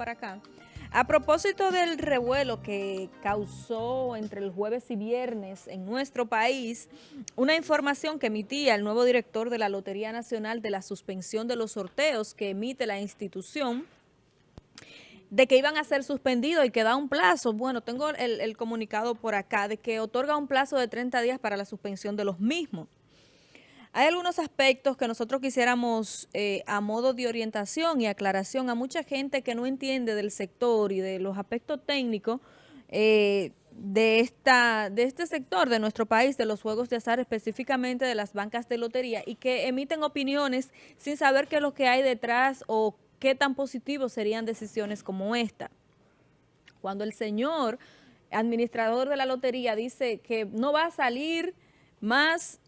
para acá. A propósito del revuelo que causó entre el jueves y viernes en nuestro país, una información que emitía el nuevo director de la Lotería Nacional de la suspensión de los sorteos que emite la institución, de que iban a ser suspendidos y que da un plazo. Bueno, tengo el, el comunicado por acá de que otorga un plazo de 30 días para la suspensión de los mismos. Hay algunos aspectos que nosotros quisiéramos eh, a modo de orientación y aclaración a mucha gente que no entiende del sector y de los aspectos técnicos eh, de, esta, de este sector de nuestro país, de los juegos de azar, específicamente de las bancas de lotería y que emiten opiniones sin saber qué es lo que hay detrás o qué tan positivos serían decisiones como esta. Cuando el señor administrador de la lotería dice que no va a salir más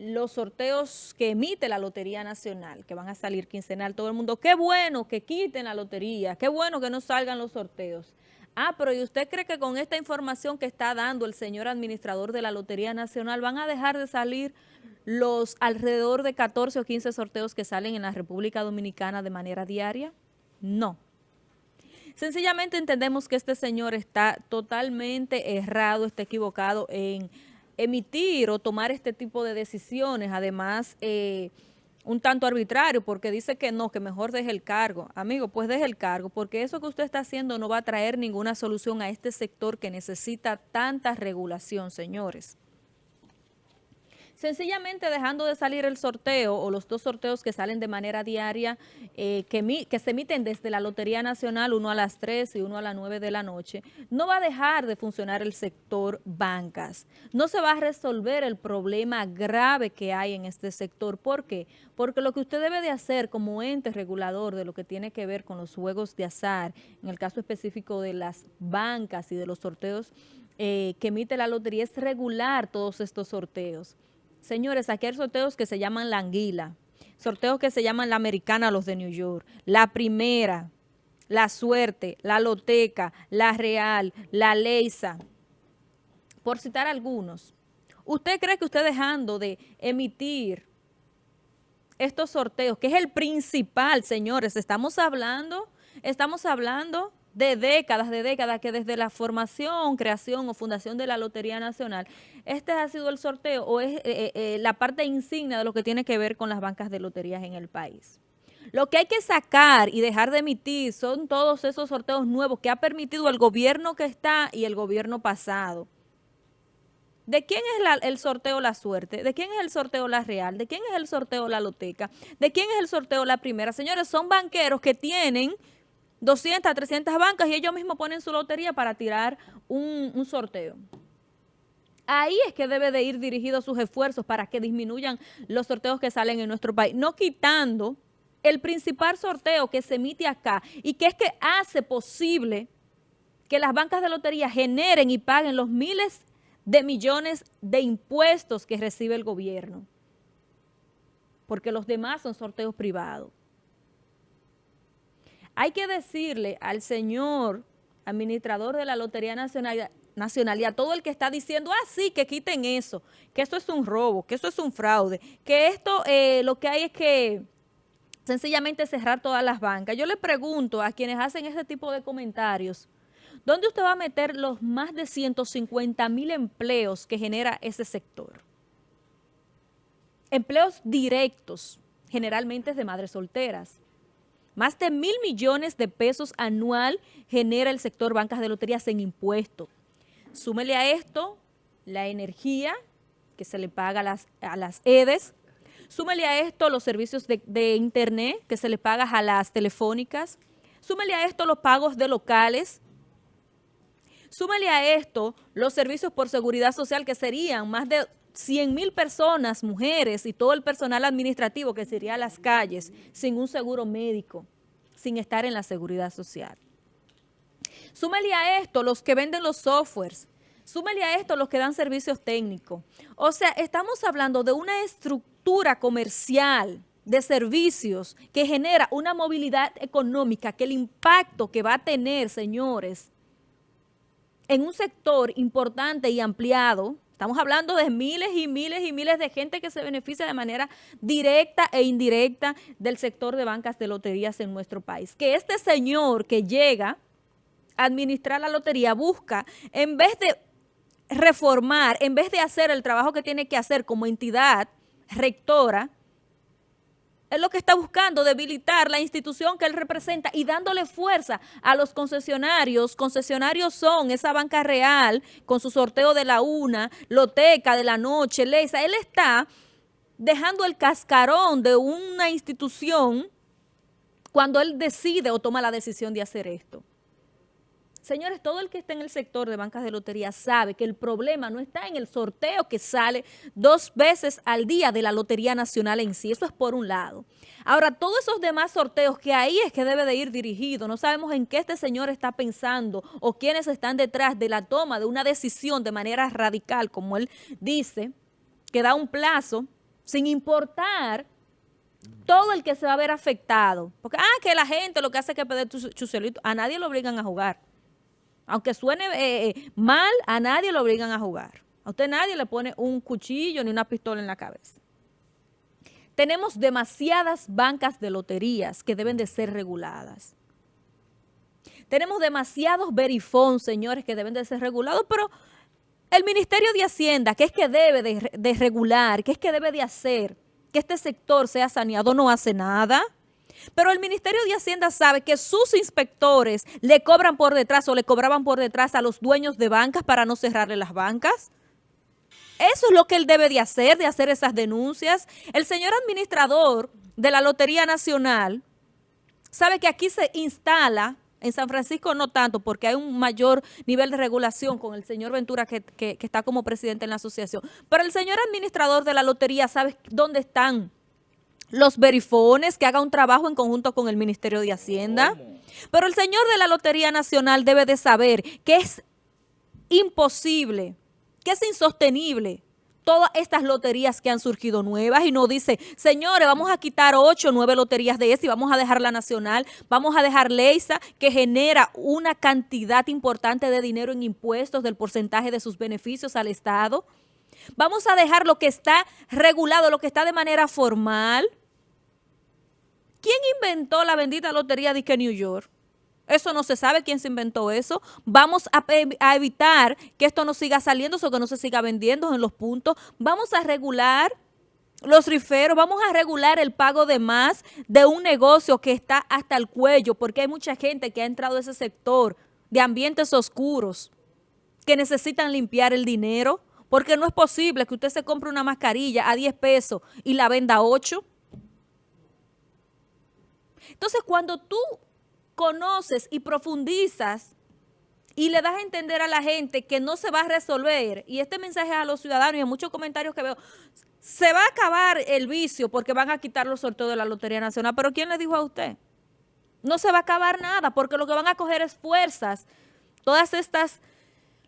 los sorteos que emite la Lotería Nacional, que van a salir quincenal, todo el mundo, qué bueno que quiten la lotería, qué bueno que no salgan los sorteos. Ah, pero ¿y usted cree que con esta información que está dando el señor administrador de la Lotería Nacional van a dejar de salir los alrededor de 14 o 15 sorteos que salen en la República Dominicana de manera diaria? No. Sencillamente entendemos que este señor está totalmente errado, está equivocado en emitir o tomar este tipo de decisiones, además eh, un tanto arbitrario, porque dice que no, que mejor deje el cargo. Amigo, pues deje el cargo, porque eso que usted está haciendo no va a traer ninguna solución a este sector que necesita tanta regulación, señores. Sencillamente dejando de salir el sorteo o los dos sorteos que salen de manera diaria, eh, que, se emiten desde la Lotería Nacional, uno a las 3 y uno a las 9 de la noche, no va a dejar de funcionar el sector bancas. No se va a resolver el problema grave que hay en este sector. ¿Por qué? Porque lo que usted debe de hacer como ente regulador de lo que tiene que ver con los juegos de azar, en el caso específico de las bancas y de los sorteos eh, que emite la lotería, es regular todos estos sorteos. Señores, aquí hay sorteos que se llaman la anguila, sorteos que se llaman la americana, los de New York, la primera, la suerte, la loteca, la real, la leisa, por citar algunos. ¿Usted cree que usted dejando de emitir estos sorteos, que es el principal, señores, estamos hablando, estamos hablando de décadas, de décadas, que desde la formación, creación o fundación de la Lotería Nacional, este ha sido el sorteo o es eh, eh, eh, la parte insignia de lo que tiene que ver con las bancas de loterías en el país. Lo que hay que sacar y dejar de emitir son todos esos sorteos nuevos que ha permitido el gobierno que está y el gobierno pasado. ¿De quién es el sorteo La Suerte? ¿De quién es el sorteo La Real? ¿De quién es el sorteo La Loteca? ¿De quién es el sorteo La Primera? Señores, son banqueros que tienen 200, 300 bancas y ellos mismos ponen su lotería para tirar un, sorteo. Ahí es que debe de ir dirigidos sus esfuerzos para que disminuyan los sorteos que salen en nuestro país, no quitando el principal sorteo que se emite acá y que es que hace posible que las bancas de lotería generen y paguen los miles de millones de impuestos que recibe el gobierno, porque los demás son sorteos privados. Hay que decirle al señor administrador de la Lotería Nacional, Nacional y a todo el que está diciendo, ah, sí, que quiten eso, que esto es un robo, que esto es un fraude, que esto eh, lo que hay es que sencillamente cerrar todas las bancas. Yo le pregunto a quienes hacen ese tipo de comentarios, ¿dónde usted va a meter los más de 150 mil empleos que genera ese sector? Empleos directos, generalmente de madres solteras. Más de mil millones de pesos anual genera el sector bancas de loterías en impuestos. Súmele a esto la energía que se le paga a las, EDES, súmele a esto los servicios de, de internet que se le paga a las telefónicas, súmele a esto los pagos de locales, súmele a esto los servicios por seguridad social que serían más de 100 mil personas, mujeres y todo el personal administrativo que sería a las calles sin un seguro médico, sin estar en la seguridad social. Súmele a esto los que venden los softwares, súmele a esto los que dan servicios técnicos. O sea, estamos hablando de una estructura comercial de servicios que genera una movilidad económica, que el impacto que va a tener, señores, en un sector importante y ampliado, Estamos hablando de miles y miles y miles de gente que se beneficia de manera directa e indirecta del sector de bancas de loterías en nuestro país. Que este señor que llega a administrar la lotería busca, en vez de reformar, en vez de hacer el trabajo que tiene que hacer como entidad rectora, es lo que está buscando, debilitar la institución que él representa y dándole fuerza a los concesionarios. Concesionarios son esa banca real con su sorteo de la una, Loteca de la noche, Leisa. Él está dejando el cascarón de una institución cuando él decide o toma la decisión de hacer esto. Señores, todo el que está en el sector de bancas de lotería sabe que el problema no está en el sorteo que sale dos veces al día de la Lotería Nacional en sí. Eso es por un lado. Ahora, todos esos demás sorteos que ahí es que debe de ir dirigido. No sabemos en qué este señor está pensando o quiénes están detrás de la toma de una decisión de manera radical, como él dice, que da un plazo sin importar todo el que se va a ver afectado. Porque, ah, que la gente lo que hace es que pedir chucelito. A nadie lo obligan a jugar. Aunque suene eh, eh, mal, a nadie lo obligan a jugar. A usted nadie le pone un cuchillo ni una pistola en la cabeza. Tenemos demasiadas bancas de loterías que deben de ser reguladas. Tenemos demasiados verifón, señores, que deben de ser regulados, pero el Ministerio de Hacienda, que es que debe de, de regular, que es que debe de hacer que este sector sea saneado, no hace nada. Pero el Ministerio de Hacienda sabe que sus inspectores le cobran por detrás o le cobraban por detrás a los dueños de bancas para no cerrarle las bancas. Eso es lo que él debe de hacer, de hacer esas denuncias. El señor administrador de la Lotería Nacional sabe que aquí se instala, en San Francisco no tanto, porque hay un mayor nivel de regulación con el señor Ventura que, que está como presidente en la asociación. Pero el señor administrador de la lotería sabe dónde están los verifones, que haga un trabajo en conjunto con el Ministerio de Hacienda. Pero el señor de la Lotería Nacional debe de saber que es imposible, que es insostenible todas estas loterías que han surgido nuevas y no dice, señores, vamos a quitar ocho o nueve loterías de esta y vamos a dejar la nacional, vamos a dejar Leisa, que genera una cantidad importante de dinero en impuestos del porcentaje de sus beneficios al Estado. Vamos a dejar lo que está regulado, lo que está de manera formal, ¿Quién inventó la bendita lotería de New York? Eso no se sabe quién se inventó eso. Vamos a, evitar que esto no siga saliendo o que no se siga vendiendo en los puntos. Vamos a regular los riferos, vamos a regular el pago de más de un negocio que está hasta el cuello, porque hay mucha gente que ha entrado a ese sector de ambientes oscuros que necesitan limpiar el dinero, porque no es posible que usted se compre una mascarilla a 10 pesos y la venda a 8. Entonces, cuando tú conoces y profundizas y le das a entender a la gente que no se va a resolver, y este mensaje a los ciudadanos y en muchos comentarios que veo, se va a acabar el vicio porque van a quitar los sorteos de la Lotería Nacional, pero ¿quién le dijo a usted? No se va a acabar nada porque lo que van a coger es fuerzas. Todas estas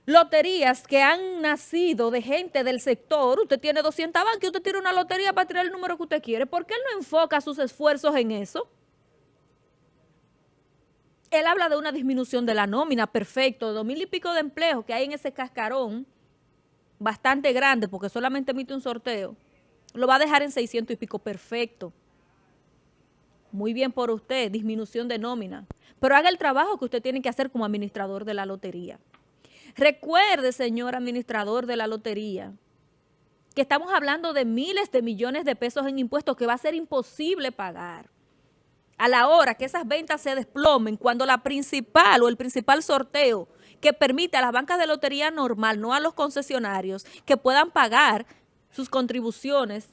loterías que han nacido de gente del sector, usted tiene 200 bancos y usted tiene una lotería para tirar el número que usted quiere, ¿por qué él no enfoca sus esfuerzos en eso? Él habla de una disminución de la nómina, perfecto, dos mil y pico de empleos que hay en ese cascarón, bastante grande, porque solamente emite un sorteo, lo va a dejar en 600 y pico, perfecto. Muy bien por usted, disminución de nómina. Pero haga el trabajo que usted tiene que hacer como administrador de la lotería. Recuerde, señor administrador de la lotería, que estamos hablando de miles de millones de pesos en impuestos que va a ser imposible pagar a la hora que esas ventas se desplomen, cuando la principal o el principal sorteo que permite a las bancas de lotería normal, no a los concesionarios, que puedan pagar sus contribuciones,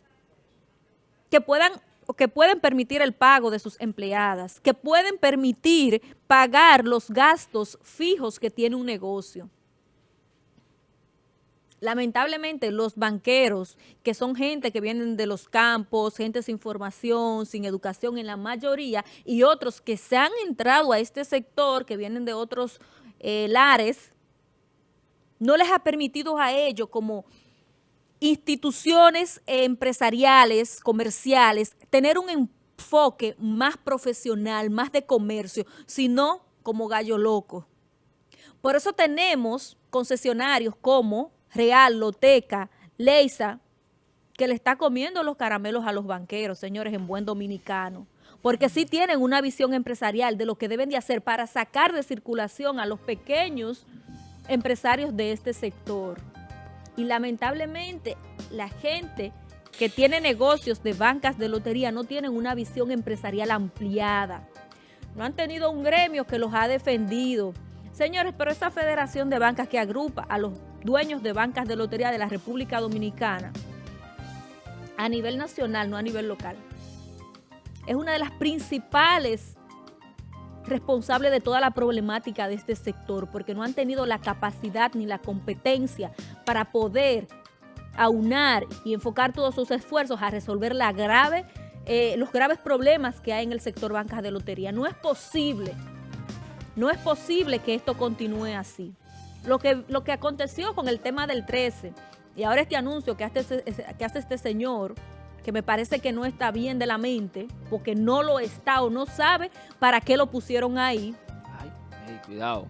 que puedan que pueden permitir el pago de sus empleadas, que pueden permitir pagar los gastos fijos que tiene un negocio. Lamentablemente los banqueros, que son gente que vienen de los campos, gente sin formación, sin educación en la mayoría, y otros que se han entrado a este sector, que vienen de otros eh, lares, no les ha permitido a ellos como instituciones empresariales, comerciales, tener un enfoque más profesional, más de comercio, sino como gallo loco. Por eso tenemos concesionarios como Real, Loteca, Leisa, que le está comiendo los caramelos a los banqueros, señores, en buen dominicano. Porque sí tienen una visión empresarial de lo que deben de hacer para sacar de circulación a los pequeños empresarios de este sector. Y lamentablemente la gente que tiene negocios de bancas de lotería no tienen una visión empresarial ampliada. No han tenido un gremio que los ha defendido. Señores, pero esa federación de bancas que agrupa a los dueños de bancas de lotería de la República Dominicana, a nivel nacional, no a nivel local, es una de las principales responsables de toda la problemática de este sector, porque no han tenido la capacidad ni la competencia para poder aunar y enfocar todos sus esfuerzos a resolver eh, los graves problemas que hay en el sector bancas de lotería. No es posible, no es posible que esto continúe así. Lo que, lo que aconteció con el tema del 13 y ahora este anuncio que hace, que hace este señor, que me parece que no está bien de la mente, porque no lo está o no sabe para qué lo pusieron ahí. Ay, cuidado.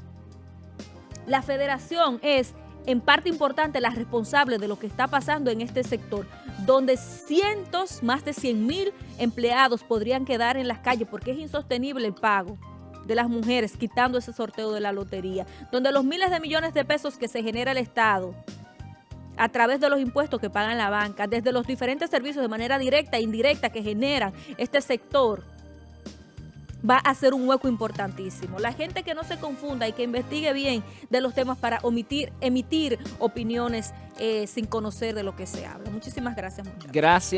La federación es en parte importante la responsable de lo que está pasando en este sector, donde cientos, más de 100 mil empleados podrían quedar en las calles porque es insostenible el pago de las mujeres quitando ese sorteo de la lotería, donde los miles de millones de pesos que se genera el Estado a través de los impuestos que pagan la banca, desde los diferentes servicios de manera directa e indirecta que generan este sector, va a ser un hueco importantísimo. La gente que no se confunda y que investigue bien de los temas para omitir, emitir opiniones eh, sin conocer de lo que se habla. Muchísimas gracias. Gracias.